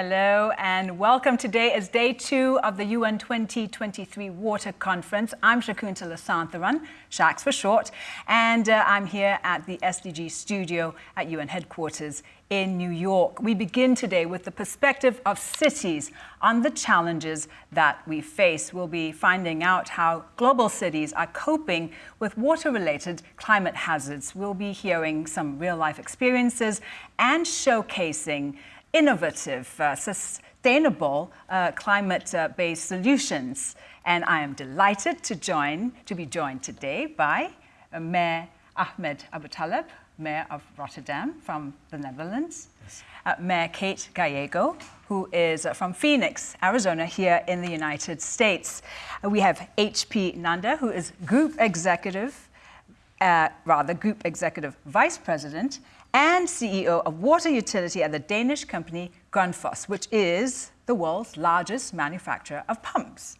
Hello and welcome. Today is day two of the UN 2023 Water Conference. I'm Shakuntala Santharan, Shaks for short, and uh, I'm here at the SDG studio at UN headquarters in New York. We begin today with the perspective of cities on the challenges that we face. We'll be finding out how global cities are coping with water-related climate hazards. We'll be hearing some real-life experiences and showcasing innovative, uh, sustainable uh, climate-based solutions. And I am delighted to join, to be joined today by uh, Mayor Ahmed Aboutaleb, Mayor of Rotterdam from the Netherlands, yes. Uh, Mayor Kate Gallego, who is uh, from Phoenix, Arizona, here in the United States. Uh, we have HP Nanda, who is Group Executive, rather Group Executive Vice President and CEO of water utility at the Danish company Grundfos, which is the world's largest manufacturer of pumps.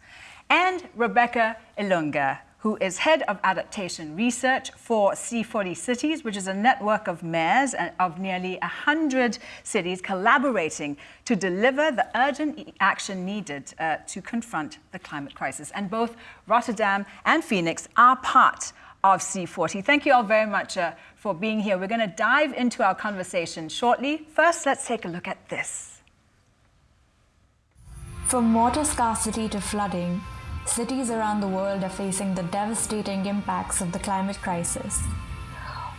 And Rebecca Ilunga, who is head of adaptation research for C40 Cities, which is a network of mayors of nearly 100 cities collaborating to deliver the urgent action needed uh, to confront the climate crisis. And both Rotterdam and Phoenix are part of C40. Thank you all very much uh, for being here. We're going to dive into our conversation shortly. First, let's take a look at this. From water scarcity to flooding, cities around the world are facing the devastating impacts of the climate crisis.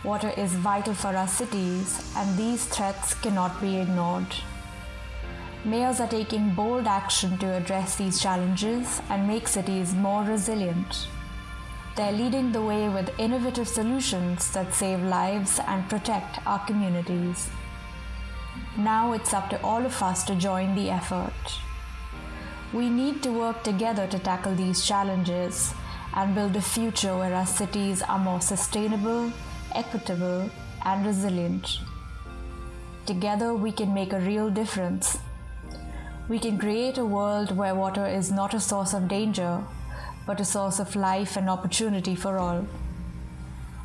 Water is vital for our cities, and these threats cannot be ignored. Mayors are taking bold action to address these challenges and make cities more resilient. They're leading the way with innovative solutions that save lives and protect our communities. Now it's up to all of us to join the effort. We need to work together to tackle these challenges and build a future where our cities are more sustainable, equitable, and resilient. Together, we can make a real difference. We can create a world where water is not a source of danger, but a source of life and opportunity for all.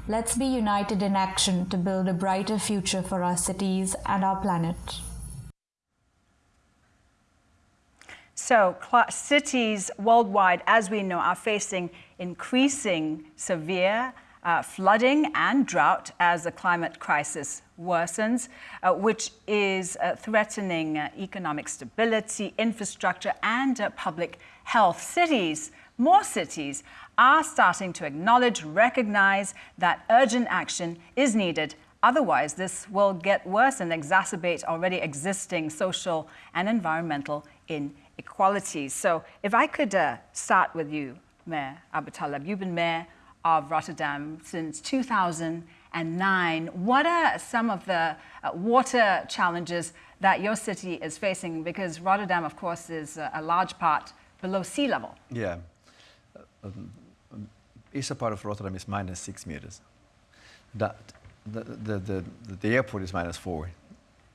Let's be united in action to build a brighter future for our cities and our planet. So cities worldwide, as we know, are facing increasing severe uh, flooding and drought as the climate crisis worsens, uh, which is uh, threatening uh, economic stability, infrastructure, and uh, public health. Cities more cities are starting to acknowledge, recognize that urgent action is needed. Otherwise, this will get worse and exacerbate already existing social and environmental inequalities. So if I could uh, start with you, Mayor Aboutaleb, you've been mayor of Rotterdam since 2009. What are some of the uh, water challenges that your city is facing? Because Rotterdam, of course, is a large part below sea level. Yeah um, eastern part of Rotterdam is minus six meters. That, the, the, the, the airport is minus four.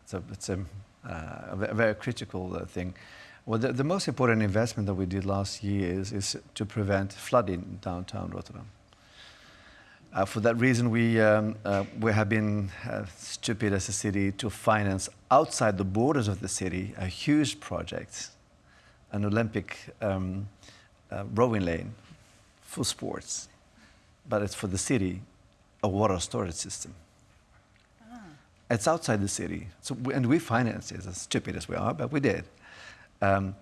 So it's a, uh, a very critical uh, thing. Well, the, the, most important investment that we did last year is, is to prevent flooding in downtown Rotterdam. Uh, for that reason, we, um, uh, we have been uh, stupid as a city to finance outside the borders of the city a huge project, an Olympic um, uh, rowing lane for sports, but it's for the city, a water storage system. Ah. It's outside the city, so we, and we financed it, as stupid as we are, but we did. Um,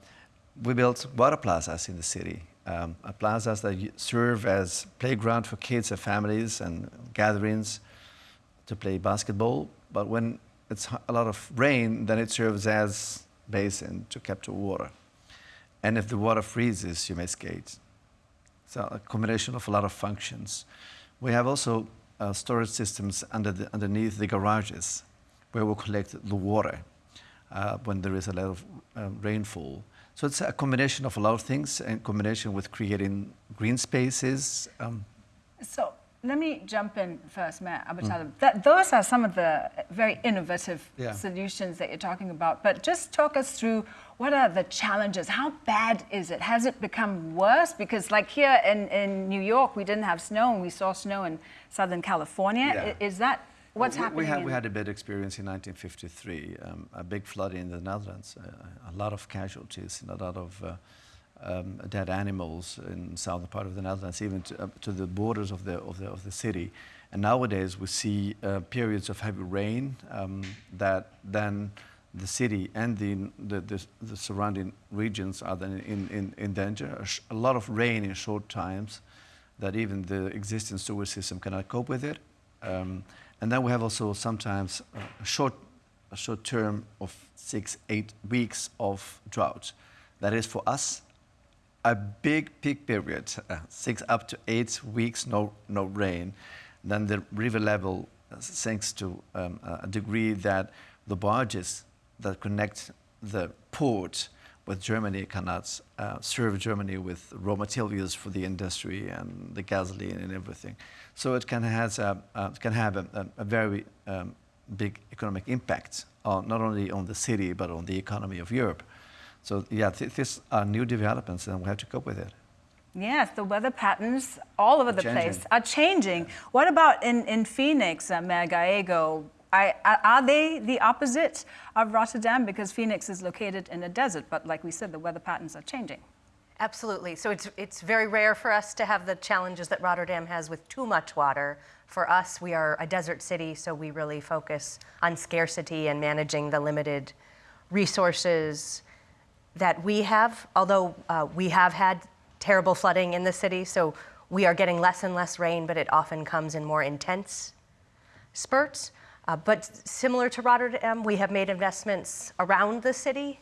we built water plazas in the city, um, plazas that serve as playground for kids and families and gatherings to play basketball. But when it's a lot of rain, then it serves as basin to capture water. And if the water freezes, you may skate. So a combination of a lot of functions. We have also uh, storage systems under the, underneath the garages where we collect the water uh, when there is a lot of uh, rainfall. So it's a combination of a lot of things in combination with creating green spaces. Um. So let me jump in first, Matt Mm. That, those are some of the very innovative yeah. solutions that you're talking about. But just talk us through what are the challenges? How bad is it? Has it become worse? Because like here in, in New York, we didn't have snow and we saw snow in Southern California. Yeah. Is that What's we, happening? We had, we had a bad experience in 1953, um, a big flood in the Netherlands, uh, a lot of casualties, and a lot of uh, um, dead animals in southern part of the Netherlands, even to, to the borders of the, of the, of the city. And nowadays we see uh, periods of heavy rain um, that then the city and the, the, the, the surrounding regions are then in, in, in danger. A, sh- a lot of rain in short times that even the existing sewer system cannot cope with it. Um, and then we have also sometimes a short, a short term of six, eight weeks of drought. That is for us a big peak period, uh, six up to eight weeks, no, no rain. Then the river level uh, sinks to um, a degree that the barges that connect the port with Germany cannot uh, serve Germany with raw materials for the industry and the gasoline and everything. So it can, has a, uh, can have a, a, a very um, big economic impact on, not only on the city but on the economy of Europe. So yeah, th- these are new developments and we have to cope with it. Yes, the weather patterns all over the Changing. place are changing. What about in, in Phoenix, uh, Mayor Gallego? I, are they the opposite of Rotterdam? Because Phoenix is located in a desert, but like we said, the weather patterns are changing. Absolutely. So it's, it's very rare for us to have the challenges that Rotterdam has with too much water. For us, we are a desert city, so we really focus on scarcity and managing the limited resources that we have. Although uh, we have had terrible flooding in the city, so we are getting less and less rain, but it often comes in more intense spurts. Uh, but similar to Rotterdam, we have made investments around the city.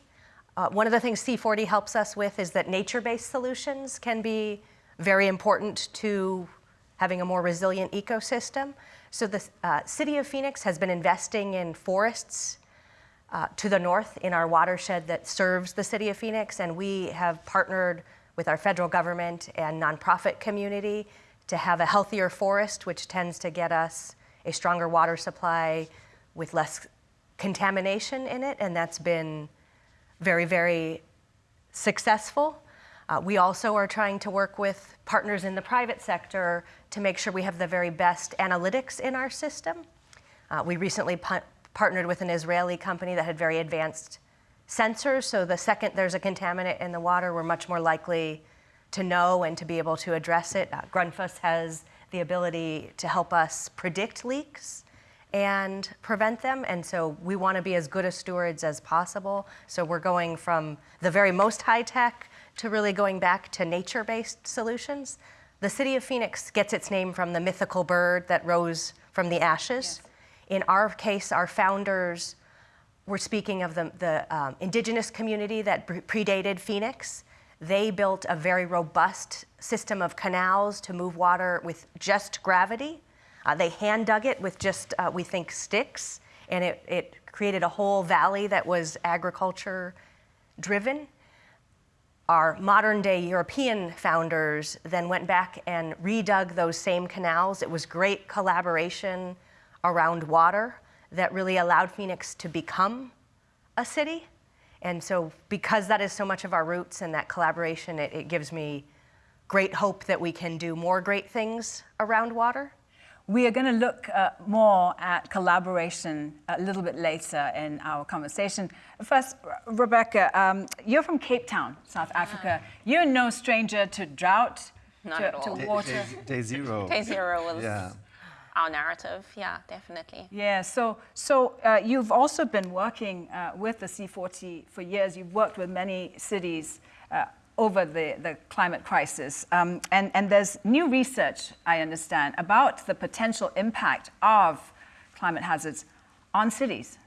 Uh, one of the things C40 helps us with is that nature based solutions can be very important to having a more resilient ecosystem. So, the uh, city of Phoenix has been investing in forests uh, to the north in our watershed that serves the city of Phoenix, and we have partnered with our federal government and nonprofit community to have a healthier forest, which tends to get us a stronger water supply with less contamination in it, and that's been very, very successful. Uh, we also are trying to work with partners in the private sector to make sure we have the very best analytics in our system. Uh, we recently partnered with an Israeli company that had very advanced sensors, so the second there's a contaminant in the water, we're much more likely to know and to be able to address it. Uh, Grundfos has the ability to help us predict leaks and prevent them. And so we want to be as good as stewards as possible. So we're going from the very most high tech to really going back to nature based solutions. The city of Phoenix gets its name from the mythical bird that rose from the ashes. In our case, our founders were speaking of the, the um, indigenous community that pre- predated Phoenix. They built a very robust system of canals to move water with just gravity. Uh, they hand dug it with just, uh, we think, sticks, and it, it created a whole valley that was agriculture driven. Our modern day European founders then went back and redug those same canals. It was great collaboration around water that really allowed Phoenix to become a city. And so, because that is so much of our roots and that collaboration, it, it gives me great hope that we can do more great things around water. We are going to look uh, more at collaboration a little bit later in our conversation. First, R- Rebecca, um, you're from Cape Town, South Africa. You're no stranger to drought, Not to, at all. to Day- water. Day, day zero. Day zero was Yeah. our narrative. Yeah, definitely. Yeah, so so uh, you've also been working uh, with the C40 for years. You've worked with many cities uh, over the, the climate crisis. Um, and, and there's new research, I understand, about the potential impact of climate hazards on cities.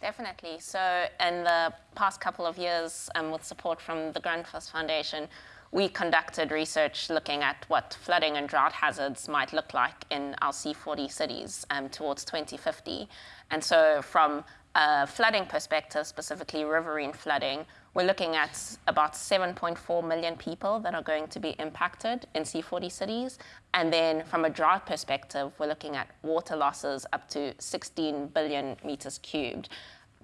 Definitely. So, in the past couple of years, um, with support from the Grundfos Foundation, we conducted research looking at what flooding and drought hazards might look like in our C40 cities um, towards 2050. And so, from a flooding perspective, specifically riverine flooding, we're looking at about 7.4 million people that are going to be impacted in C40 cities. And then from a drought perspective, we're looking at water losses up to 16 billion meters cubed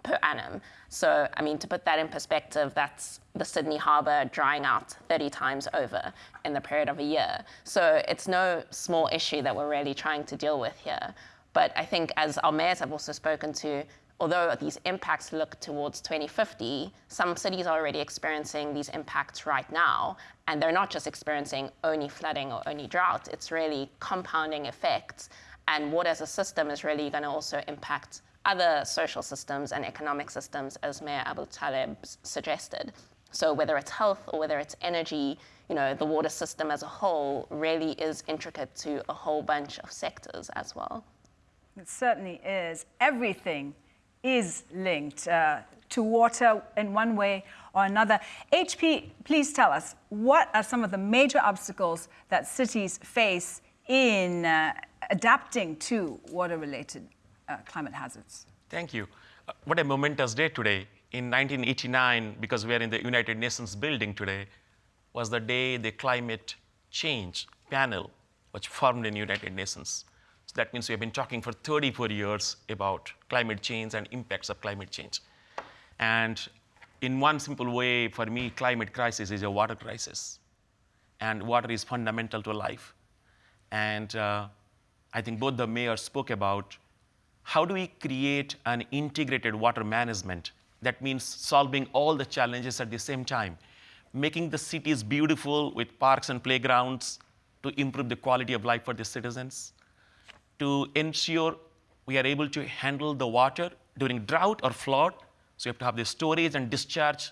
per annum. So, I mean, to put that in perspective, that's the Sydney Harbour drying out 30 times over in the period of a year. So, it's no small issue that we're really trying to deal with here. But I think as our mayors have also spoken to, although these impacts look towards 2050, some cities are already experiencing these impacts right now. And they're not just experiencing only flooding or only drought, it's really compounding effects. And water as a system is really going to also impact other social systems and economic systems, as Mayor Aboutaleb suggested. So whether it's health or whether it's energy, you know, the water system as a whole really is intricate to a whole bunch of sectors as well. It certainly is. Everything is linked uh, to water in one way or another. HP, please tell us, what are some of the major obstacles that cities face in uh, adapting to water-related uh, climate hazards? Thank you. Uh, what a momentous day today. In 1989, because we are in the United Nations building today, was the day the climate change panel was formed in United Nations. So that means we have been talking for 34 years about climate change and impacts of climate change. And in one simple way, for me, climate crisis is a water crisis. And water is fundamental to life. And uh, I think both the mayors spoke about how do we create an integrated water management that means solving all the challenges at the same time, making the cities beautiful with parks and playgrounds to improve the quality of life for the citizens, to ensure we are able to handle the water during drought or flood. So you have to have the storage and discharge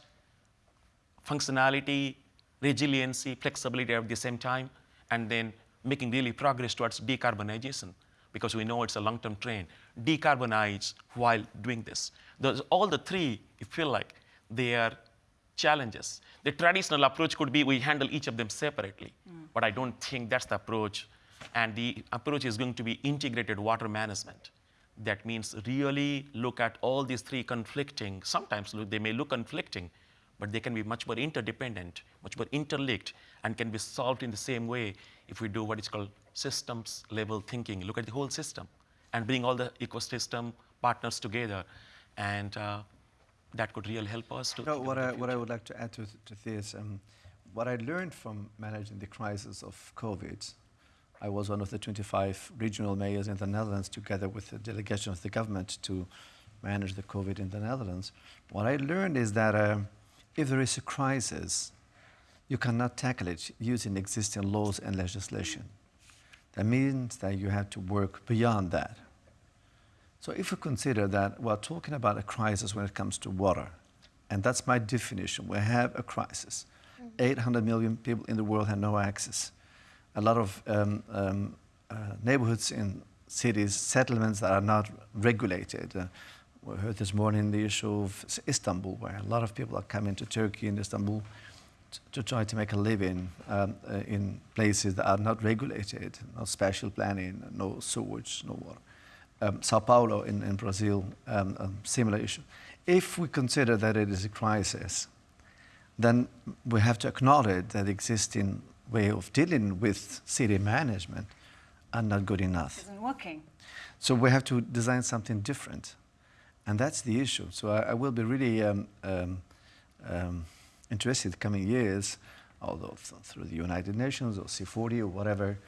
functionality, resiliency, flexibility at the same time, and then making really progress towards decarbonization because we know it's a long-term trend. Decarbonize while doing this. Those, all the three, you feel like they are challenges. The traditional approach could be we handle each of them separately, mm. but I don't think that's the approach. And the approach is going to be integrated water management. That means really look at all these three conflicting, sometimes they may look conflicting, but they can be much more interdependent, much more interlinked, and can be solved in the same way if we do what is called systems level thinking, look at the whole system and bring all the ecosystem partners together. And uh, that could really help us to. Know, what, I, what I would like to add to, to this, um, what I learned from managing the crisis of COVID, I was one of the 25 regional mayors in the Netherlands together with the delegation of the government to manage the COVID in the Netherlands. What I learned is that uh, if there is a crisis, you cannot tackle it using existing laws and legislation. That means that you have to work beyond that. So if we consider that we're talking about a crisis when it comes to water, and that's my definition, we have a crisis. Mm -hmm. 800 million people in the world have no access. A lot of um, um, uh, neighborhoods in cities, settlements that are not regulated. Uh, we heard this morning the issue of Istanbul, where a lot of people are coming to Turkey and Istanbul to try to make a living um, uh, in places that are not regulated, no special planning, no sewage, no water. Um, Sao Paulo in, in Brazil, um, a similar issue. If we consider that it is a crisis, then we have to acknowledge that existing way of dealing with city management are not good enough. Isn't working. So we have to design something different. And that's the issue. So I, I will be really um, um, um interested coming years, although through the United Nations or C40 or whatever,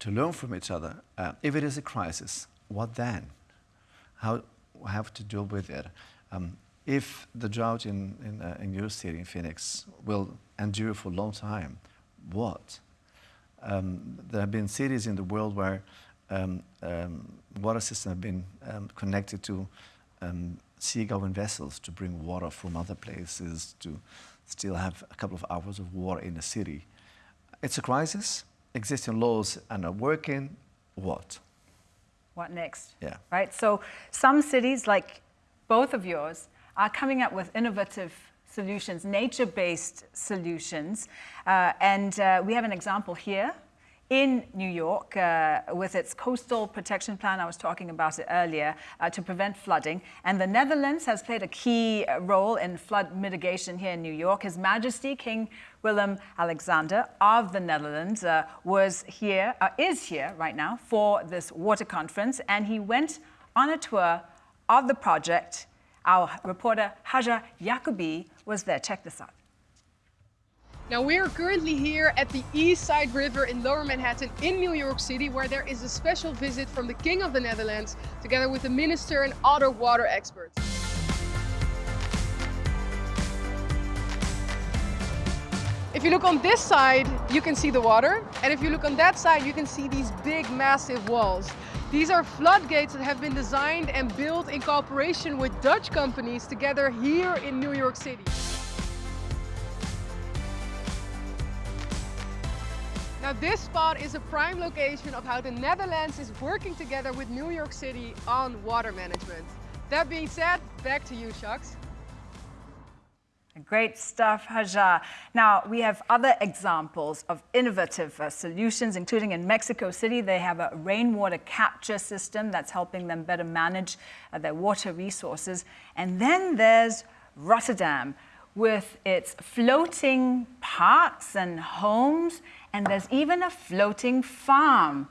to learn from each other. Uh, if it is a crisis, what then? How have to deal with it? Um, if the drought in, in, uh, in, your city, in Phoenix, will endure for a long time, what? Um, there have been cities in the world where um, um water systems have been um, connected to um, seagoing vessels to bring water from other places to still have a couple of hours of water in the city. It's a crisis. Existing laws are not working. What? What next? Yeah. Right? So some cities, like both of yours, are coming up with innovative solutions, nature-based solutions. Uh, and uh, we have an example here in New York uh, with its coastal protection plan. I was talking about it earlier uh, to prevent flooding. And the Netherlands has played a key uh, role in flood mitigation here in New York. His Majesty King Willem Alexander of the Netherlands uh, was here, uh, is here right now for this water conference. And he went on a tour of the project. Our reporter Haja Yacoubi was there. Check this out. Now we are currently here at the East Side River in Lower Manhattan in New York City where there is a special visit from the King of the Netherlands together with the minister and other water experts. If you look on this side, you can see the water. And if you look on that side, you can see these big, massive walls. These are floodgates that have been designed and built in cooperation with Dutch companies together here in New York City. Now this spot is a prime location of how the Netherlands is working together with New York City on water management. That being said, back to you, Shaks. Great stuff, Hajar. Now, we have other examples of innovative uh, solutions, including in Mexico City, they have a rainwater capture system that's helping them better manage uh, their water resources. And then there's Rotterdam with its floating parks and homes and there's even a floating farm.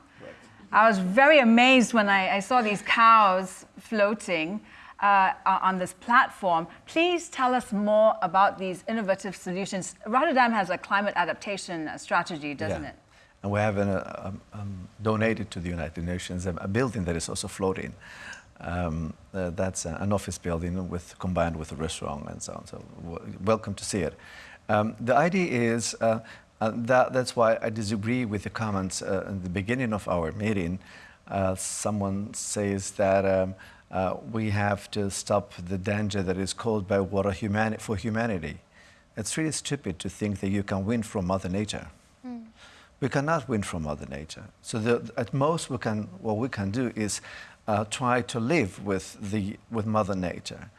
I was very amazed when I, I saw these cows floating uh, on this platform. Please tell us more about these innovative solutions. Rotterdam has a climate adaptation strategy, doesn't yeah. it? And we have an, uh, um, um, donated to the United Nations a, a building that is also floating. Um, uh, that's an office building with combined with a restaurant and so on. So welcome to see it. Um, the idea is uh, uh, that, that's why I disagree with the comments uh, in the beginning of our meeting. Uh, someone says that um, uh, we have to stop the danger that is caused by water humani for humanity. It's really stupid to think that you can win from Mother Nature. Mm. We cannot win from Mother Nature. So the, at most, we can, what we can do is uh, try to live with, the, with Mother Nature.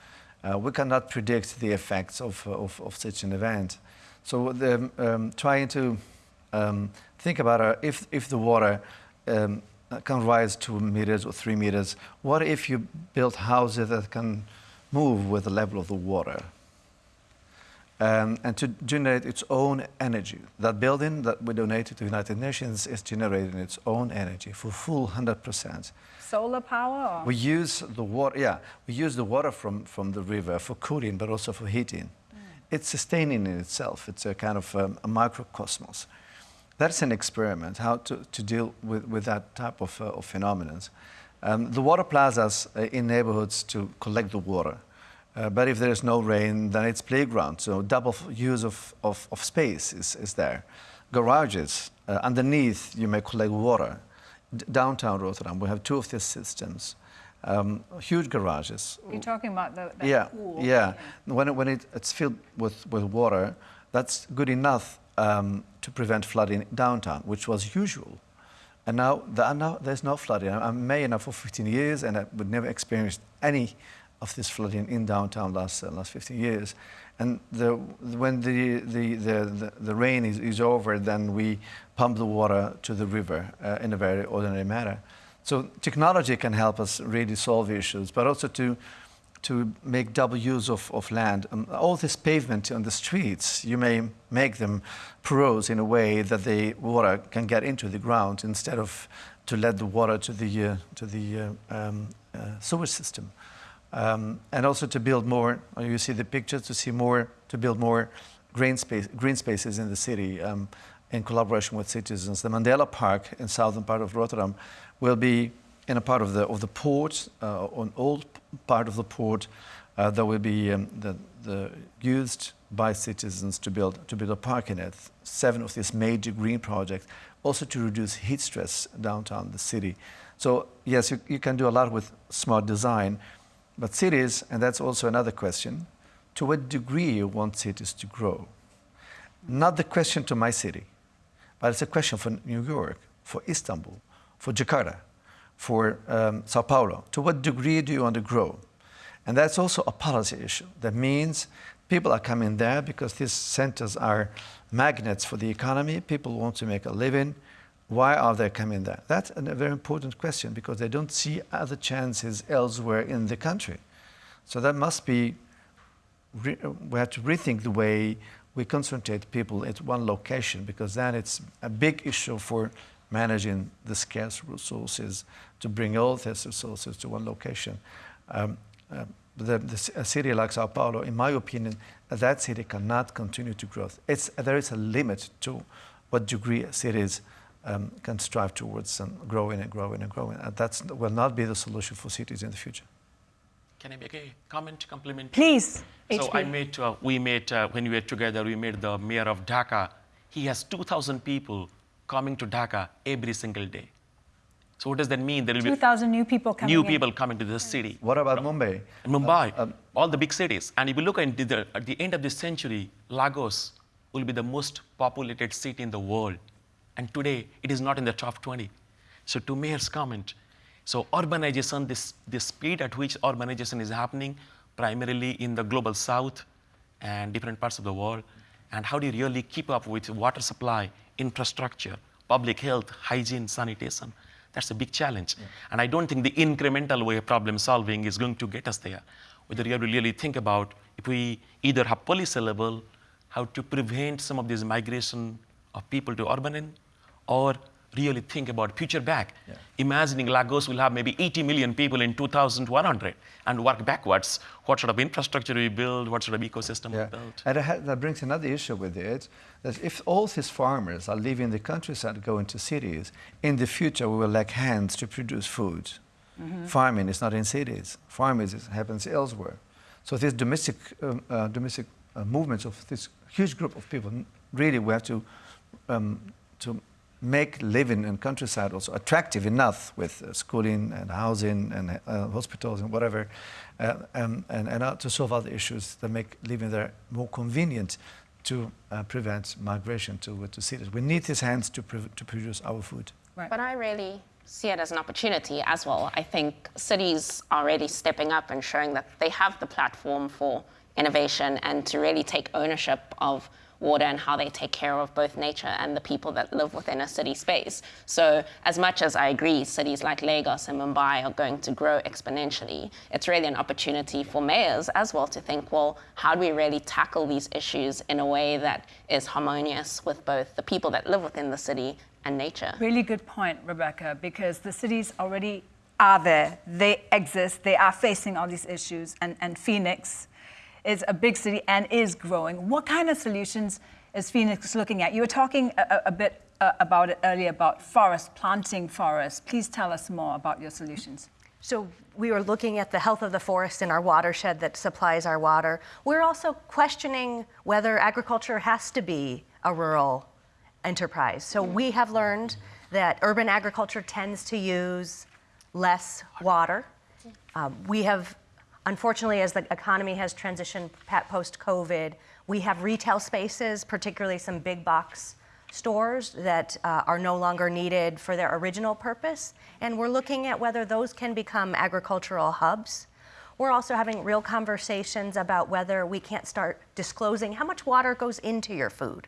Uh, we cannot predict the effects of, of, of such an event. So the, um, trying to um, think about uh, if, if the water um, can rise two meters or three meters, what if you build houses that can move with the level of the water? Um, and to generate its own energy. That building that we donated to the United Nations is generating its own energy for full 100%. Solar power? Or? We use the water, yeah, we use the water from, from the river for cooling, but also for heating it's sustaining in itself. It's a kind of um, a microcosmos. That's an experiment, how to, to deal with, with that type of, uh, of phenomena. Um, the water plazas uh, in neighborhoods to collect the water. Uh, but if there is no rain, then it's playground. So double use of, of, of space is, is there. Garages, uh, underneath you may collect water. D downtown Rotterdam, we have two of these systems um, huge garages. You're talking about the, yeah, pool. Yeah, when, it, when it, it's filled with, with water, that's good enough um, to prevent flooding downtown, which was usual. And now, the, now there's no flooding. I'm mayor now for 15 years and I would never experienced any of this flooding in downtown last, uh, last 15 years. And the, when the, the, the, the, rain is, is over, then we pump the water to the river uh, in a very ordinary manner. So technology can help us really solve issues, but also to, to make double use of, of land. Um, all this pavement on the streets, you may make them porous in a way that the water can get into the ground instead of to let the water to the, uh, to the uh, um, uh, sewage system. Um, and also to build more, uh, you see the pictures, to see more, to build more green, space, green spaces in the city um, in collaboration with citizens. The Mandela Park in southern part of Rotterdam will be in a part of the, of the port, uh, on old part of the port, uh, that will be um, the, the used by citizens to build, to build a park in it. Seven of these major green projects, also to reduce heat stress downtown the city. So yes, you, you can do a lot with smart design, but cities, and that's also another question, to what degree you want cities to grow? Not the question to my city, but it's a question for New York, for Istanbul, for Jakarta, for um, Sao Paulo? To what degree do you want to grow? And that's also a policy issue. That means people are coming there because these centers are magnets for the economy. People want to make a living. Why are they coming there? That's a very important question because they don't see other chances elsewhere in the country. So that must be, we have to rethink the way we concentrate people at one location because then it's a big issue for managing the scarce resources to bring all these resources to one location. Um, uh, the, the, a city like Sao Paulo, in my opinion, that city cannot continue to grow. It's, there is a limit to what degree cities um, can strive towards and growing and growing and growing. And that will not be the solution for cities in the future. Can I make a comment, compliment? Please. So HP. I met, uh, we met, uh, when we were together, we met the mayor of Dhaka. He has 2,000 people coming to Dhaka every single day. So what does that mean? There will be 2,000 new people coming new in. people coming to the city. What about Mumbai? And Mumbai, um, all the big cities. And if you look at the, at the end of this century, Lagos will be the most populated city in the world. And today, it is not in the top 20. So to Mayor's comment, so urbanization, this, the speed at which urbanization is happening, primarily in the global south and different parts of the world, and how do you really keep up with water supply, infrastructure, public health, hygiene, sanitation? That's a big challenge. And I don't think the incremental way of problem solving is going to get us there. Whether you have to really think about if we either have policy level, how to prevent some of this migration of people to urban or really think about future back. Yeah. Imagining Lagos will have maybe 80 million people in 2100 and work backwards. What sort of infrastructure we build, what sort of ecosystem we build. And it ha- that brings another issue with it, that if all these farmers are leaving the countryside to go into cities, in the future we will lack hands to produce food. Farming is not in cities. Farming is, happens elsewhere. So these domestic, um, uh, domestic uh, movements of this huge group of people, really we have to, um, to make living in countryside also attractive enough with uh, schooling and housing and uh, hospitals and whatever, uh, um, and, and uh, to solve other issues that make living there more convenient to uh, prevent migration to, to cities. We need these hands to, to produce our food. Right. But I really see it as an opportunity as well. I think cities are really stepping up and showing that they have the platform for innovation and to really take ownership of water and how they take care of both nature and the people that live within a city space. So, as much as I agree cities like Lagos and Mumbai are going to grow exponentially, it's really an opportunity for mayors as well to think, well, how do we really tackle these issues in a way that is harmonious with both the people that live within the city and nature? Really good point, Rebecca, because the cities already are there. They exist. They are facing all these issues. And, and Phoenix is a big city and is growing. What kind of solutions is Phoenix looking at? You were talking a, a- bit uh, about it earlier about forest, planting forests. Please tell us more about your solutions. So we were looking at the health of the forest in our watershed that supplies our water. We're also questioning whether agriculture has to be a rural enterprise. So we have learned that urban agriculture tends to use less water. Um, we have, unfortunately, as the economy has transitioned post COVID, we have retail spaces, particularly some big box stores that uh, are no longer needed for their original purpose. And we're looking at whether those can become agricultural hubs. We're also having real conversations about whether we can't start disclosing how much water goes into your food.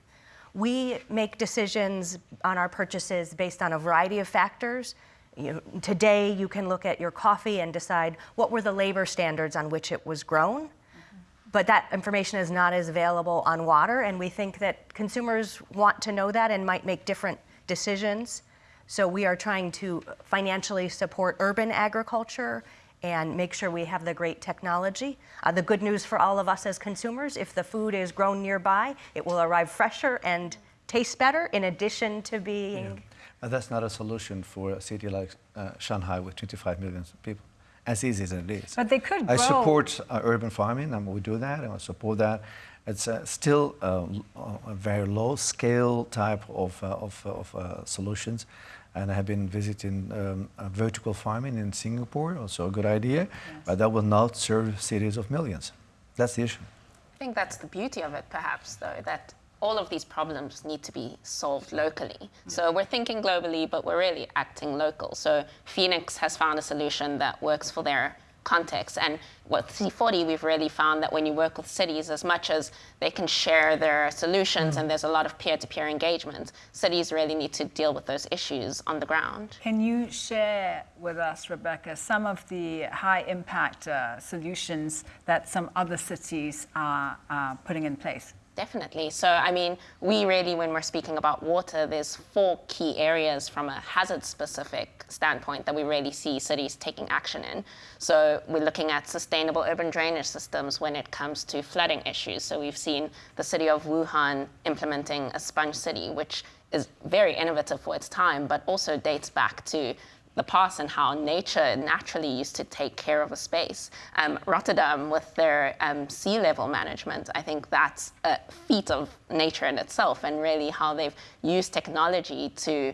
We make decisions on our purchases based on a variety of factors. You know, today, you can look at your coffee and decide what were the labor standards on which it was grown. But that information is not as available on water, and we think that consumers want to know that and might make different decisions. So we are trying to financially support urban agriculture and make sure we have the great technology. Uh, the good news for all of us as consumers, if the food is grown nearby, it will arrive fresher and taste better in addition to being And that's not a solution for a city like uh, Shanghai with 25 million people, as easy as it is. But they could grow. I support uh, urban farming, and we do that, and I support that. It's uh, still uh, l- a very low scale type of, uh, of, uh, of uh, solutions. And I have been visiting um, uh, vertical farming in Singapore, also a good idea, but that will not serve cities of millions. That's the issue. I think that's the beauty of it, perhaps, though, that all of these problems need to be solved locally. So we're thinking globally, but we're really acting local. So Phoenix has found a solution that works for their context. And with C40, we've really found that when you work with cities, as much as they can share their solutions and there's a lot of peer to peer engagement, cities really need to deal with those issues on the ground. Can you share with us, Rebecca, some of the high impact uh, solutions that some other cities are uh, putting in place? Definitely. So, I mean, we really, when we're speaking about water, there's four key areas from a hazard specific standpoint that we really see cities taking action in. So, we're looking at sustainable urban drainage systems when it comes to flooding issues. So, we've seen the city of Wuhan implementing a sponge city, which is very innovative for its time, but also dates back to the past and how nature naturally used to take care of a space. Um, Rotterdam, with their um, sea level management, I think that's a feat of nature in itself, and really how they've used technology to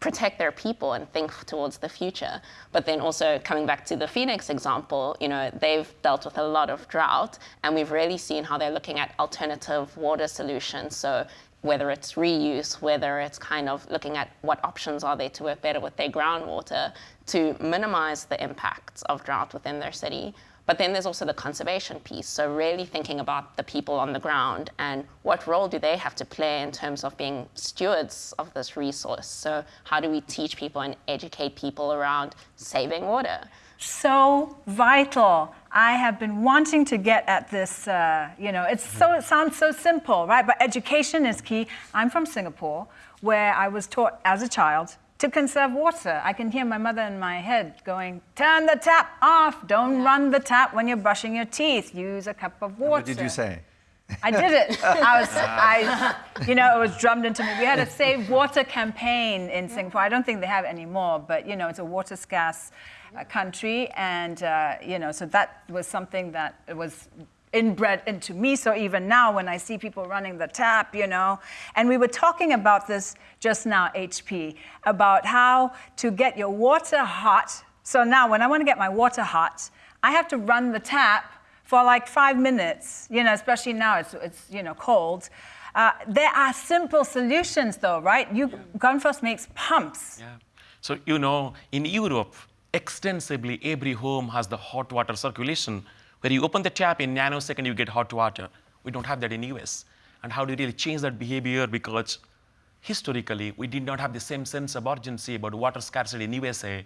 protect their people and think towards the future. But then also coming back to the Phoenix example, you know, they've dealt with a lot of drought and we've really seen how they're looking at alternative water solutions. So whether it's reuse, whether it's kind of looking at what options are there to work better with their groundwater to minimize the impacts of drought within their city. But then there's also the conservation piece. So really thinking about the people on the ground and what role do they have to play in terms of being stewards of this resource. So how do we teach people and educate people around saving water? so vital. I have been wanting to get at this, uh, you know, it's so, it sounds so simple, right? But education is key. I'm from Singapore, where I was taught as a child to conserve water. I can hear my mother in my head going, turn the tap off, don't run the tap when you're brushing your teeth, use a cup of water. What did you say? I did it. I was, I, you know, it was drummed into me. We had a Save Water campaign in Singapore. I don't think they have it anymore, but you know, it's a water scarce uh, country, and uh, you know, so that was something that was inbred into me. So even now, when I see people running the tap, you know, and we were talking about this just now, HP, about how to get your water hot. So now, when I want to get my water hot, I have to run the tap for like five minutes. You know, especially now it's it's you know cold. Uh, there are simple solutions, though, right? You, Grundfos makes pumps. Yeah. So you know, in Europe, extensively every home has the hot water circulation where you open the tap in nanosecond you get hot water. We don't have that in US. And how do you really change that behavior? Because historically, we did not have the same sense of urgency about water scarcity in USA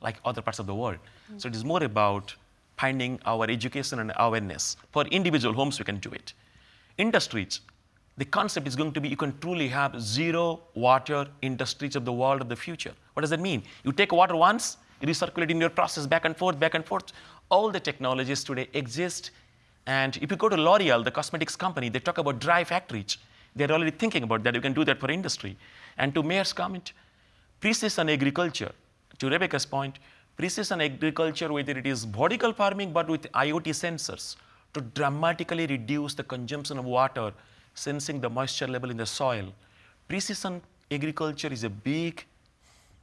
like other parts of the world. Mm. So it is more about finding our education and awareness. For individual homes, we can do it. Industries, the concept is going to be you can truly have zero water industries of the world of the future. What does that mean? You take water once, recirculating your process back and forth, back and forth. All the technologies today exist. And if you go to L'Oreal, the cosmetics company, they talk about dry factories. They're already thinking about that. You can do that for industry. And to Mayor's comment, precision agriculture, to Rebecca's point, precision agriculture, whether it is vertical farming, but with IoT sensors, to dramatically reduce the consumption of water, sensing the moisture level in the soil. Precision agriculture is a big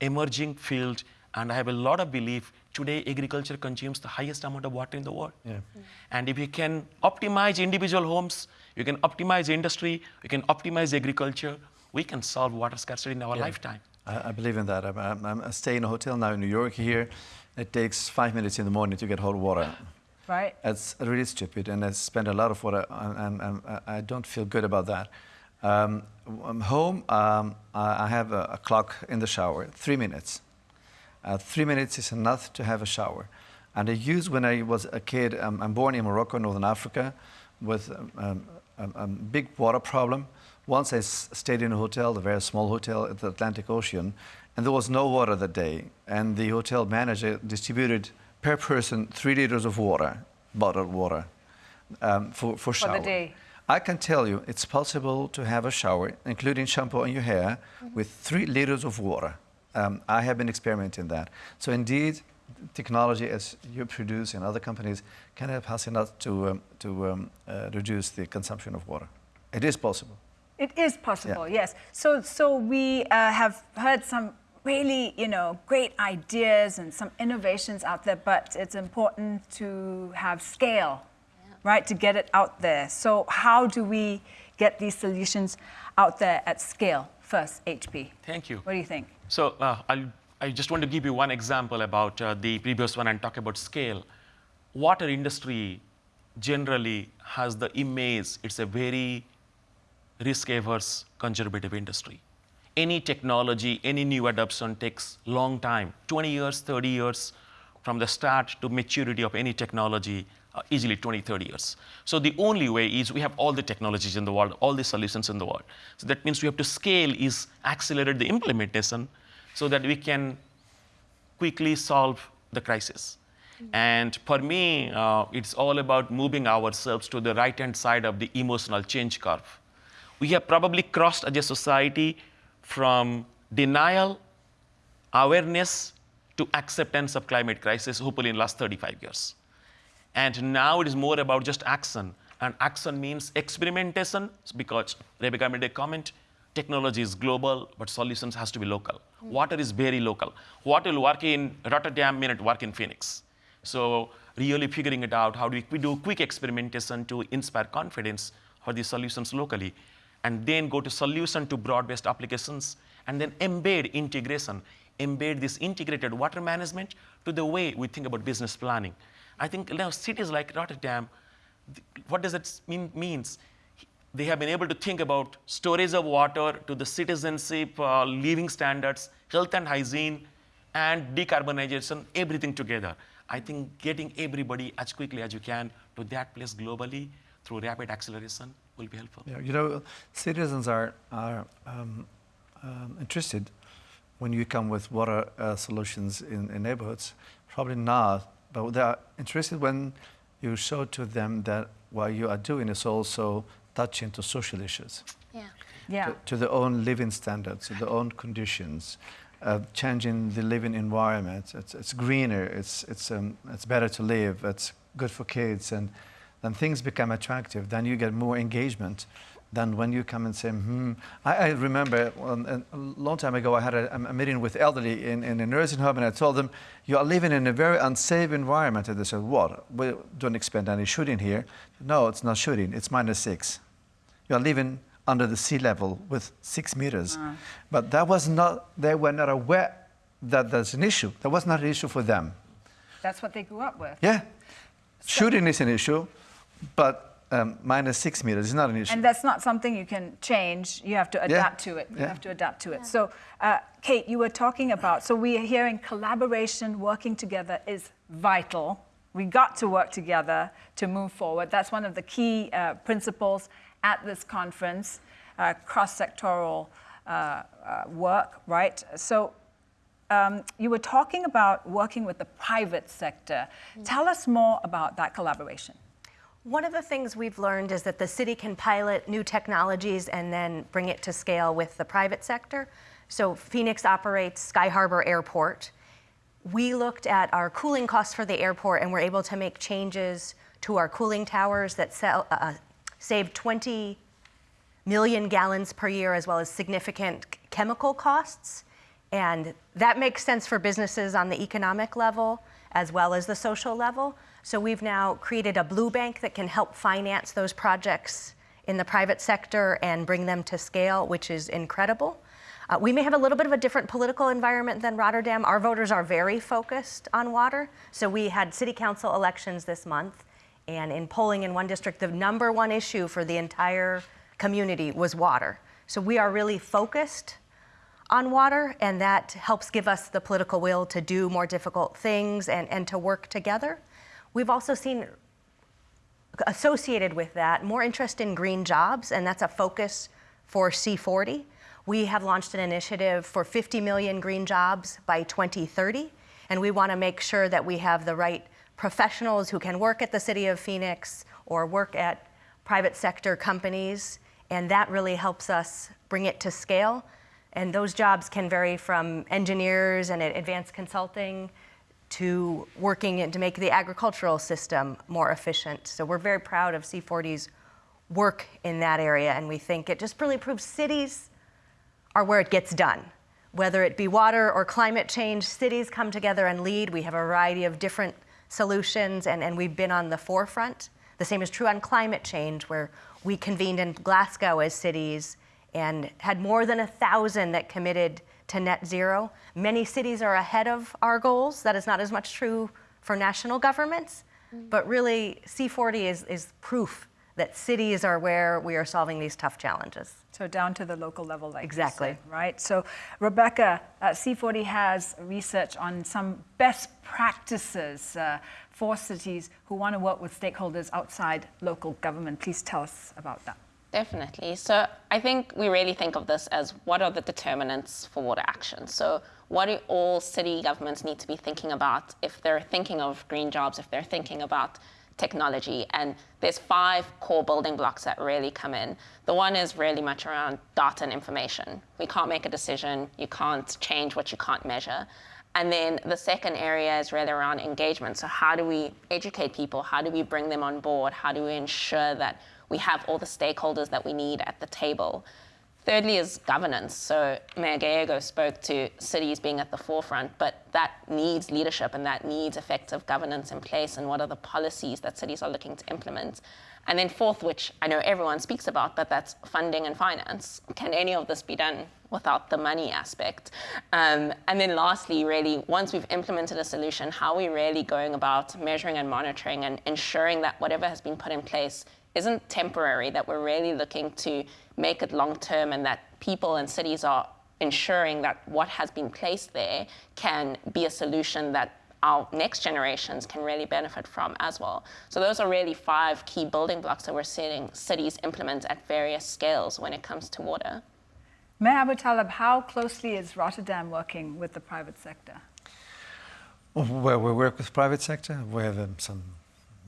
emerging field and I have a lot of belief today agriculture consumes the highest amount of water in the world. Yeah. Mm. And if you can optimize individual homes, you can optimize industry, you can optimize agriculture, we can solve water scarcity in our yeah. lifetime. I, I, believe in that. I'm, I'm, I stay in a hotel now in New York here. It takes five minutes in the morning to get hot water. Right. It's really stupid, and I spend a lot of water, and, and, and I don't feel good about that. Um, I'm home, um, I have a, a clock in the shower, three minutes. Uh, three minutes is enough to have a shower. And I used when I was a kid, um, I'm born in Morocco, Northern Africa, with um, um, a, a, big water problem. Once I stayed in a hotel, a very small hotel at the Atlantic Ocean, and there was no water that day. And the hotel manager distributed per person three liters of water, bottled water, um, for, for shower. For the day. I can tell you it's possible to have a shower, including shampoo on your hair, mm -hmm. with three liters of water um, I have been experimenting that. So indeed, technology as you produce in other companies can help us enough to, um, to um, uh, reduce the consumption of water. It is possible. It is possible, yeah. yes. So, so we uh, have heard some really, you know, great ideas and some innovations out there, but it's important to have scale, yeah. right, to get it out there. So how do we get these solutions out there at scale first, HP? Thank you. What do you think? So uh, i just want to give you one example about uh, the previous one and talk about scale. Water industry generally has the image, it's a very risk-averse conservative industry. Any technology, any new adoption takes long time, 20 years, 30 years from the start to maturity of any technology. Uh, easily 20, 30 years. So the only way is we have all the technologies in the world, all the solutions in the world. So that means we have to scale is accelerate the implementation so that we can quickly solve the crisis. And for me, uh, it's all about moving ourselves to the right-hand side of the emotional change curve. We have probably crossed as a society from denial, awareness, to acceptance of climate crisis, hopefully in the last 35 years. And now it is more about just action. And action means experimentation, because Rebecca made a comment, technology is global, but solutions has to be local. Water is very local. What will work in Rotterdam may not work in Phoenix. So really figuring it out, how do we do quick experimentation to inspire confidence for the solutions locally, and then go to solution to broad-based applications, and then embed integration embed this integrated water management to the way we think about business planning. I think now cities like Rotterdam, what does it mean, means? They have been able to think about storage of water to the citizenship, uh, living standards, health and hygiene, and decarbonization, everything together. I think getting everybody as quickly as you can to that place globally through rapid acceleration will be helpful. Yeah, you know, citizens are, are um, um, interested when you come with water uh, solutions in, in, neighborhoods? Probably not, but they are interested when you show to them that what you are doing is also touching to social issues. Yeah. Yeah. To, to their own living standards, to their own conditions, uh, changing the living environment. It's, it's greener, it's, it's, um, it's better to live, it's good for kids, and then things become attractive, then you get more engagement than when you come and say, hmm. I, I remember a long time ago, I had a, a meeting with elderly in, in, a nursing home, and I told them, you are living in a very unsafe environment. And they said, what? We don't expect any shooting here. No, it's not shooting, it's minus six. You are living under the sea level with six meters. Uh. But that was not, they were not aware that there's an issue. That was not an issue for them. That's what they grew up with. Yeah. So Shooting is an issue, but um, minus six meters is not an issue. And that's not something you can change. You have to adapt yeah. to it. You yeah. have to adapt to it. Yeah. So, uh, Kate, you were talking about, so we are hearing collaboration, working together is vital. We got to work together to move forward. That's one of the key uh, principles at this conference, uh, cross-sectoral uh, uh, work, right? So um, you were talking about working with the private sector. Mm. Tell us more about that collaboration. One of the things we've learned is that the city can pilot new technologies and then bring it to scale with the private sector. So Phoenix operates Sky Harbor Airport. We looked at our cooling costs for the airport and were able to make changes to our cooling towers that sell, uh, uh save 20 million gallons per year as well as significant chemical costs. And that makes sense for businesses on the economic level as well as the social level. So we've now created a blue bank that can help finance those projects in the private sector and bring them to scale, which is incredible. Uh, we may have a little bit of a different political environment than Rotterdam. Our voters are very focused on water. So we had city council elections this month, and in polling in one district, the number one issue for the entire community was water. So we are really focused on water, and that helps give us the political will to do more difficult things and, and to work together. We've also seen associated with that more interest in green jobs, and that's a focus for C40. We have launched an initiative for 50 million green jobs by 2030, and we want to make sure that we have the right professionals who can work at the City of Phoenix or work at private sector companies, and that really helps us bring it to scale. And those jobs can vary from engineers and advanced consulting to working to make the agricultural system more efficient. So we're very proud of C40's work in that area, and we think it just really proves cities are where it gets done. Whether it be water or climate change, cities come together and lead. We have a variety of different solutions, and, and we've been on the forefront. The same is true on climate change, where we convened in Glasgow as cities and had more than a thousand that committed to net zero. Many cities are ahead of our goals. That is not as much true for national governments, mm. but really C40 is, is proof that cities are where we are solving these tough challenges. So down to the local level, like exactly said, right. So Rebecca, uh, C40 has research on some best practices uh, for cities who want to work with stakeholders outside local government. Please tell us about that. Definitely. So I think we really think of this as what are the determinants for water action. So what do all city governments need to be thinking about if they're thinking of green jobs, if they're thinking about technology. And there's five core building blocks that really come in. The one is really much around data and information. We can't make a decision. You can't change what you can't measure. And then the second area is really around engagement. So how do we educate people? How do we bring them on board? How do we ensure that we have all the stakeholders that we need at the table? Thirdly is governance. So Mayor Gallego spoke to cities being at the forefront, but that needs leadership and that needs effective governance in place and what are the policies that cities are looking to implement. And then fourth, which I know everyone speaks about, but that's funding and finance. Can any of this be done without the money aspect? Um, and then lastly, really, once we've implemented a solution, how are we really going about measuring and monitoring and ensuring that whatever has been put in place isn't temporary, that we're really looking to make it long term and that people and cities are ensuring that what has been placed there can be a solution that our next generations can really benefit from as well. So those are really five key building blocks that we're seeing cities implement at various scales when it comes to water. Mayor Aboutaleb, how closely is Rotterdam working with the private sector? Well, we work with private sector. We have um, some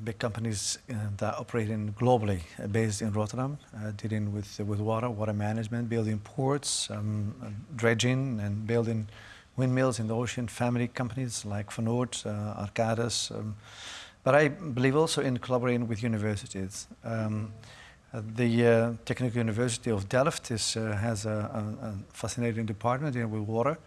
big companies uh, that operate in globally, uh, based in Rotterdam, uh, dealing with with water, water management, building ports, um, dredging, and building windmills in the ocean. Family companies like Van Oord, Arcadis. Um, but I believe also in collaborating with universities. Um, the uh, Technical University of Delft is, uh, has a, a, a, fascinating department dealing with water.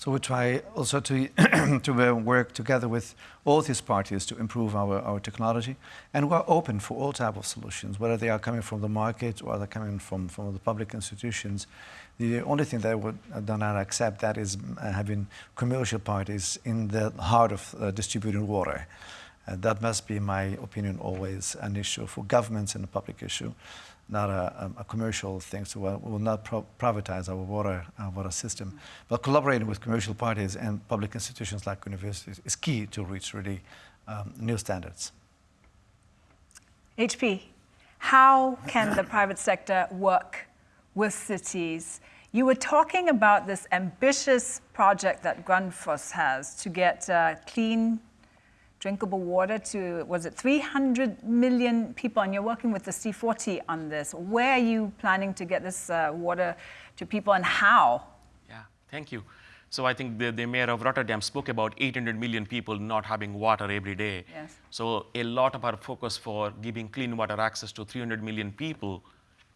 So we try also to, to uh, work together with all these parties to improve our, our technology. And we're open for all type of solutions, whether they are coming from the market or they're coming from, from the public institutions. The only thing that I would uh, not accept that is uh, having commercial parties in the heart of uh, distributing water. Uh, that must be, my opinion, always an issue for governments and a public issue not a, a, commercial thing, so we will not privatize our water, our water system. But collaborating with commercial parties and public institutions like universities is key to reach really um, new standards. HP, how can the private sector work with cities? You were talking about this ambitious project that Grundfos has to get uh, clean drinkable water to, was it 300 million people? And you're working with the C40 on this. Where are you planning to get this uh, water to people and how? Yeah, thank you. So I think the, the mayor of Rotterdam spoke about 800 million people not having water every day. Yes. So a lot of our focus for giving clean water access to 300 million people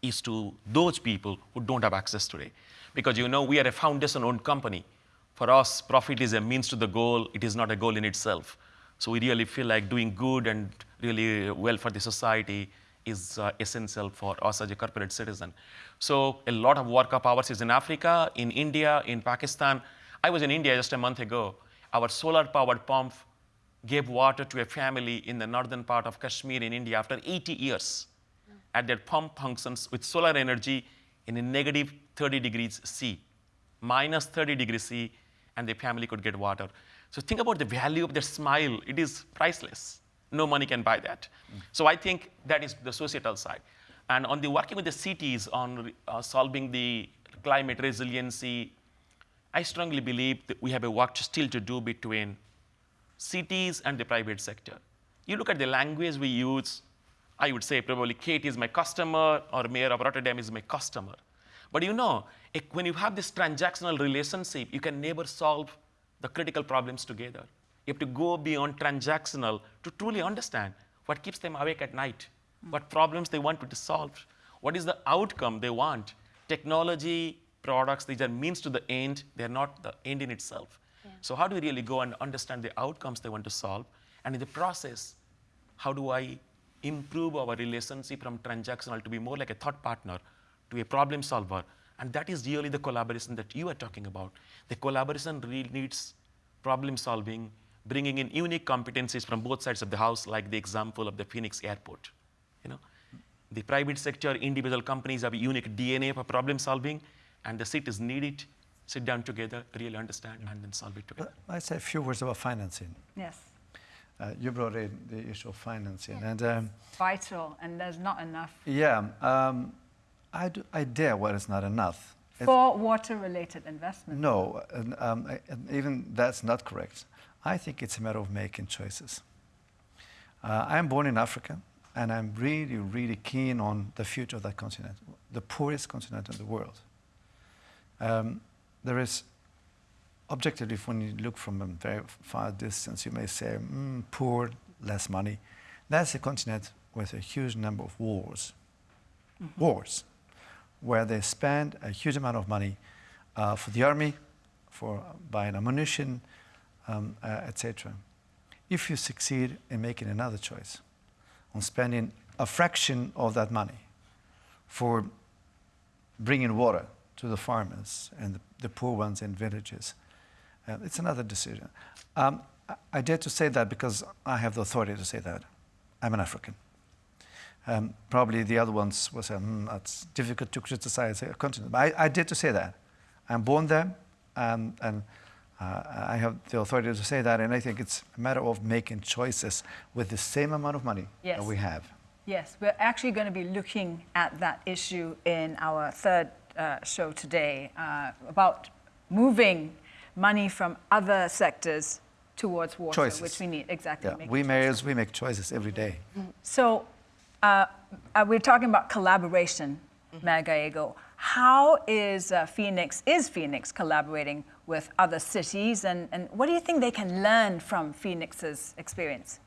is to those people who don't have access today. Because you know, we are a foundation-owned company. For us, profit is a means to the goal. It is not a goal in itself. So we really feel like doing good and really well for the society is uh, essential for us as a corporate citizen. So a lot of work of ours is in Africa, in India, in Pakistan. I was in India just a month ago. Our solar-powered pump gave water to a family in the northern part of Kashmir in India after 80 years. Mm. And that pump functions with solar energy in a negative 30 degrees C, minus 30 degrees C, and the family could get water. So think about the value of their smile. It is priceless. No money can buy that. Mm. So I think that is the societal side. And on the working with the cities on uh, solving the climate resiliency, I strongly believe that we have a work still to do between cities and the private sector. You look at the language we use, I would say probably Kate is my customer or Mayor of Rotterdam is my customer. But you know, when you have this transactional relationship, you can never solve the critical problems together. You have to go beyond transactional to truly understand what keeps them awake at night, mm. what problems they want to solve, what is the outcome they want. Technology, products, these are means to the end, they're not the end in itself. Yeah. So how do we really go and understand the outcomes they want to solve? And in the process, how do I improve our relationship from transactional to be more like a thought partner to a problem solver and that is really the collaboration that you are talking about. The collaboration really needs problem solving, bringing in unique competencies from both sides of the house, like the example of the Phoenix airport. You know? The private sector, individual companies have a unique DNA for problem solving, and the cities need it. Sit down together, really understand, and then solve it together. I'd say a few words about financing. Yes. Uh, you brought in the issue of financing, and um, Vital, and there's not enough yeah, um, I, do, I dare what is not enough. For water-related investment. No, and, um, and even that's not correct. I think it's a matter of making choices. Uh, I'm born in Africa, and I'm really, really keen on the future of that continent, the poorest continent in the world. Um, there is, objectively, when you look from a very far distance, you may say, mm, poor, less money. That's a continent with a huge number of wars. Wars where they spend a huge amount of money uh, for the army, for buying ammunition, um, uh, etc. If you succeed in making another choice, on spending a fraction of that money for bringing water to the farmers and the, the poor ones in villages, uh, it's another decision. Um, I, I dare to say that because I have the authority to say that. I'm an African. Um, probably the other ones will say, hmm, that's difficult to criticize a continent. But I, I did to say that. I'm born there, um, and uh, I have the authority to say that, and I think it's a matter of making choices with the same amount of money Yes. that we have. Yes, we're actually going to be looking at that issue in our third uh, show today uh, about moving money from other sectors towards water, Choices. which we need exactly. Yeah, we mayors, we make choices every day. So uh, uh, we're talking about collaboration, Mayor Gallego. How is uh, Phoenix, is Phoenix collaborating with other cities and, and what do you think they can learn from Phoenix's experience?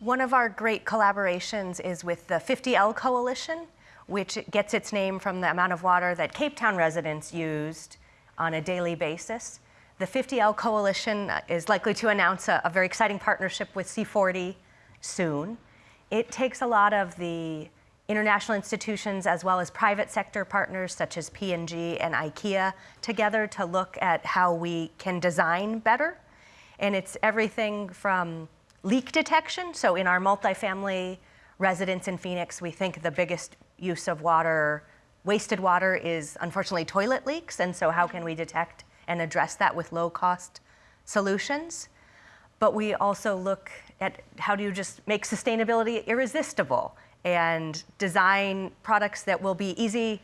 One of our great collaborations is with the 50L Coalition, which gets its name from the amount of water that Cape Town residents used on a daily basis. The 50L Coalition is likely to announce a, a very exciting partnership with C40 soon. It takes a lot of the international institutions as well as private sector partners such as P&G and IKEA together to look at how we can design better. And it's everything from leak detection. So in our multifamily residence in Phoenix, we think the biggest use of water, wasted water, is unfortunately toilet leaks. And so how can we detect and address that with low cost solutions? But we also look at how do you just make sustainability irresistible and design products that will be easy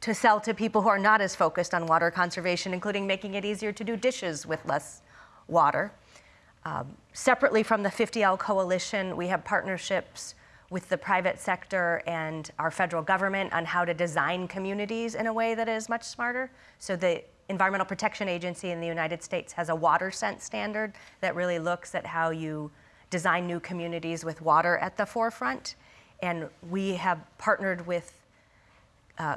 to sell to people who are not as focused on water conservation, including making it easier to do dishes with less water. Um, separately from the 50L Coalition, we have partnerships with the private sector and our federal government on how to design communities in a way that is much smarter. So the Environmental Protection Agency in the United States has a WaterSense standard that really looks at how you design new communities with water at the forefront. And we have partnered with uh,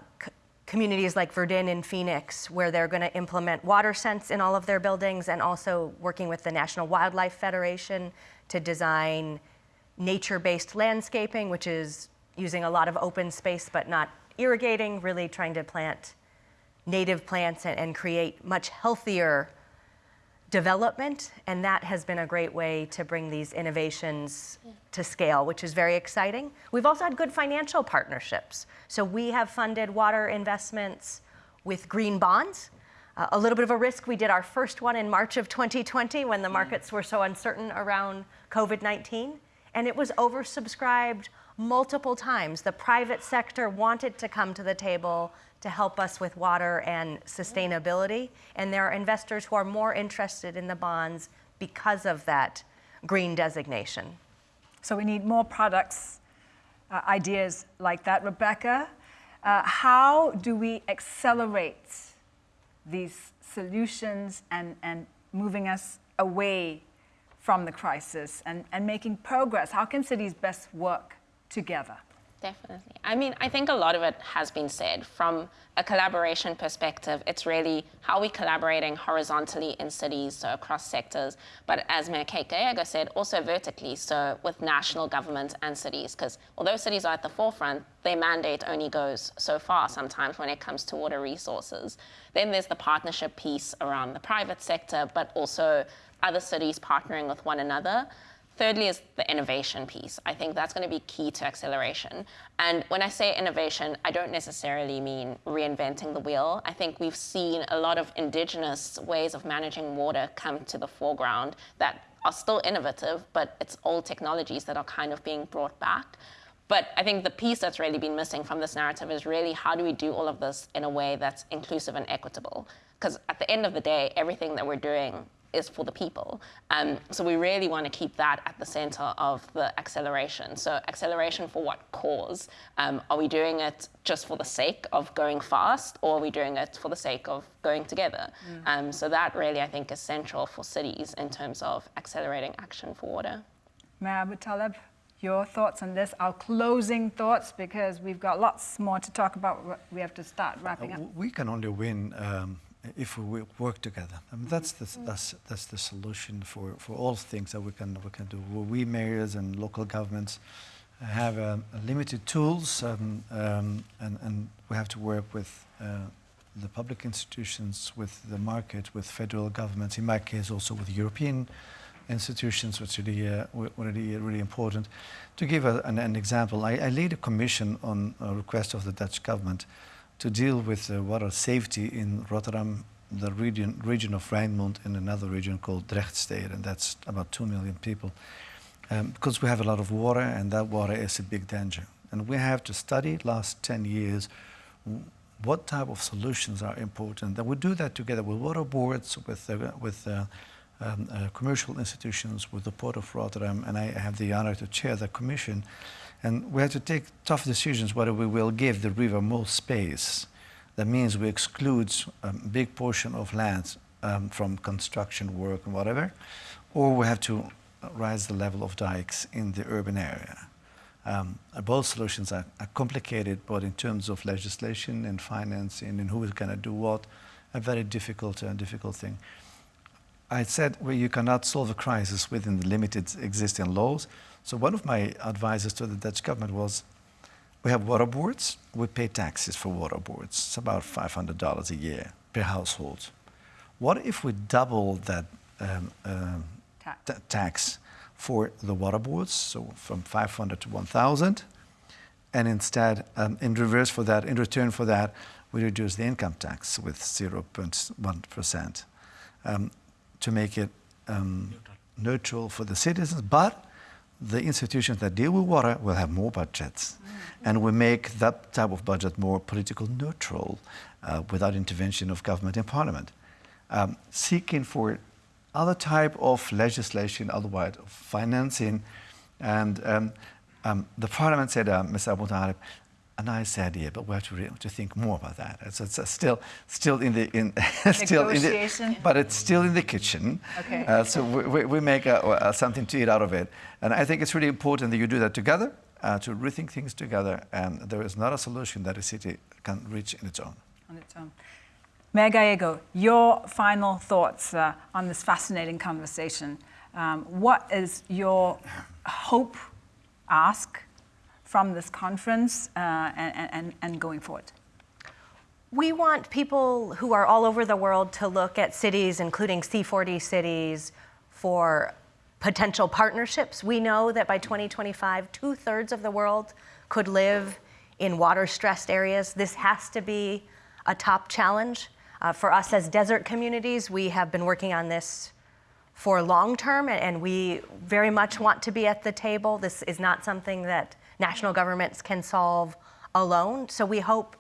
communities like Verdun in Phoenix, where they're going to implement WaterSense in all of their buildings, and also working with the National Wildlife Federation to design nature-based landscaping, which is using a lot of open space but not irrigating, really trying to plant native plants and, and create much healthier development, and that has been a great way to bring these innovations to scale, which is very exciting. We've also had good financial partnerships. So we have funded water investments with green bonds. Uh, a little bit of a risk. We did our first one in March of 2020 when the markets were so uncertain around COVID 19, and it was oversubscribed multiple times. The private sector wanted to come to the table to help us with water and sustainability. And there are investors who are more interested in the bonds because of that green designation. So we need more products, uh, ideas like that. Rebecca, uh, how do we accelerate these solutions and, and moving us away from the crisis and, and making progress? How can cities best work together? Definitely. I mean, I think a lot of it has been said. From a collaboration perspective, it's really how we're collaborating horizontally in cities, so across sectors, but as Mayor Kate Gallego said, also vertically, so with national governments and cities, because although cities are at the forefront, their mandate only goes so far sometimes when it comes to water resources. Then there's the partnership piece around the private sector, but also other cities partnering with one another. Thirdly is the innovation piece. I think that's going to be key to acceleration. And when I say innovation, I don't necessarily mean reinventing the wheel. I think we've seen a lot of indigenous ways of managing water come to the foreground that are still innovative, but it's old technologies that are kind of being brought back. But I think the piece that's really been missing from this narrative is really how do we do all of this in a way that's inclusive and equitable? Because at the end of the day, everything that we're doing is for the people. Um, so we really want to keep that at the center of the acceleration. So acceleration for what cause? Um, are we doing it just for the sake of going fast, or are we doing it for the sake of going together? Mm. Um, so that really, I think, is central for cities in terms of accelerating action for water. Mayor Aboutaleb, your thoughts on this, our closing thoughts, because we've got lots more to talk about. We have to start wrapping up. Uh, we can only win um, if we work together. I mean, that's the, that's, that's the solution for, for all things that we can, we can do. We mayors and local governments have um, limited tools um, um, and, and we have to work with uh, the public institutions, with the market, with federal governments, in my case also with European institutions, which really, uh, really, important. To give a, an, an, example, I, I lead a commission on a request of the Dutch government to deal with uh, water safety in Rotterdam, the region, region of Rijnmond, and another region called Drechtstede, and that's about 2 million people. Um, because we have a lot of water, and that water is a big danger. And we have to study last 10 years what type of solutions are important. And we do that together with water boards, with, uh, with uh, um, uh, commercial institutions, with the Port of Rotterdam, and I have the honor to chair the commission. And we have to take tough decisions whether we will give the river more space. That means we exclude a big portion of land um, from construction work and whatever, or we have to raise the level of dikes in the urban area. Um, both solutions are, are, complicated, but in terms of legislation and financing and who is going to do what, a very difficult, uh, difficult thing. I said well, you cannot solve a crisis within the limited existing laws, so one of my advices to the Dutch government was, we have water boards, we pay taxes for water boards. It's about $500 a year per household. What if we double that um, um, tax. tax for the water boards, so from 500 to 1,000, and instead, um, in reverse for that, in return for that, we reduce the income tax with 0.1% um, to make it um, neutral for the citizens, but the institutions that deal with water will have more budgets. Mm -hmm. And we make that type of budget more political neutral uh, without intervention of government and parliament. Um, seeking for other type of legislation, otherwise of financing. And um, um, the parliament said, uh, Mr. Aboutaleb, a nice idea, but we have to, re- to think more about that. It's, it's still, still in the, in, still in the, but it's still in the kitchen. Okay. Uh, so we, we make a, a, something to eat out of it. And I think it's really important that you do that together, uh, to rethink things together. And there is not a solution that a city can reach in its own. On its own. Mayor Gallego, your final thoughts uh, on this fascinating conversation. Um, what is your hope, ask, from this conference uh, and, and, and going forward? We want people who are all over the world to look at cities, including C40 cities, for potential partnerships. We know that by 2025, two thirds of the world could live in water stressed areas. This has to be a top challenge. Uh, for us as desert communities, we have been working on this for long term, and we very much want to be at the table. This is not something that national governments can solve alone. So we hope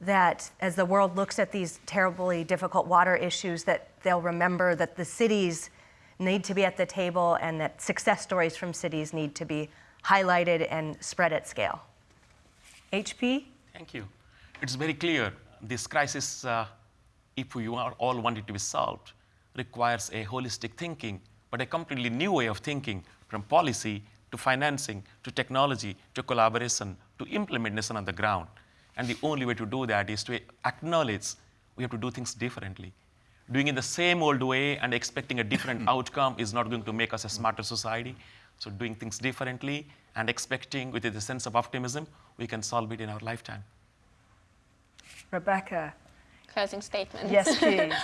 that as the world looks at these terribly difficult water issues, that they'll remember that the cities need to be at the table and that success stories from cities need to be highlighted and spread at scale. HP? Thank you. It's very clear this crisis, uh, if we are all want it to be solved, requires a holistic thinking, but a completely new way of thinking from policy to financing, to technology, to collaboration, to implementation on the ground. And the only way to do that is to acknowledge we have to do things differently. Doing it the same old way and expecting a different outcome is not going to make us a smarter society. So doing things differently and expecting with a sense of optimism, we can solve it in our lifetime. Rebecca. Closing statement. Yes, please.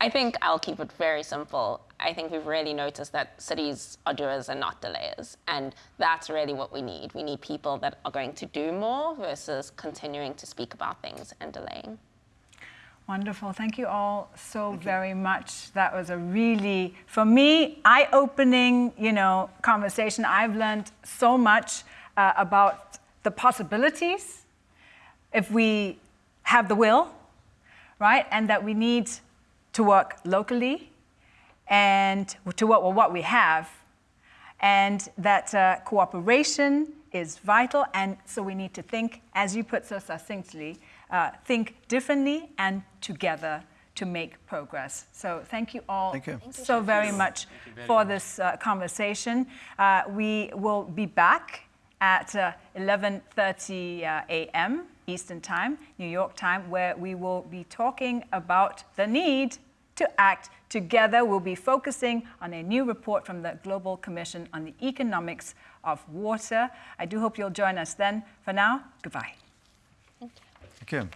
I think I'll keep it very simple. I think we've really noticed that cities are doers and not delayers. And that's really what we need. We need people that are going to do more versus continuing to speak about things and delaying. Wonderful. Thank you all so very much. That was a really, for me, eye-opening, you know, conversation. I've learned so much uh, about the possibilities if we have the will, right? And that we need to work locally and to work with what we have, and that uh, cooperation is vital. And so we need to think, as you put so succinctly, uh, think differently and together to make progress. So thank you all Thank you. so very much for this uh, conversation. Uh, we will be back at 11.30 uh, a.m. Eastern Time, New York time, where we will be talking about the need to act together. We'll be focusing on a new report from the Global Commission on the Economics of Water. I do hope you'll join us then. For now, goodbye. Thank you.